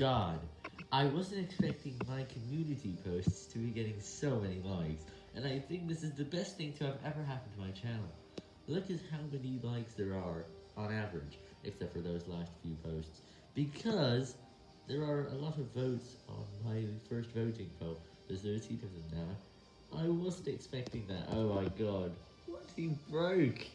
god, I wasn't expecting my community posts to be getting so many likes, and I think this is the best thing to have ever happened to my channel. Look at how many likes there are, on average, except for those last few posts, because there are a lot of votes on my first voting poll. There's 13 of them now. I wasn't expecting that. Oh my god. What he broke?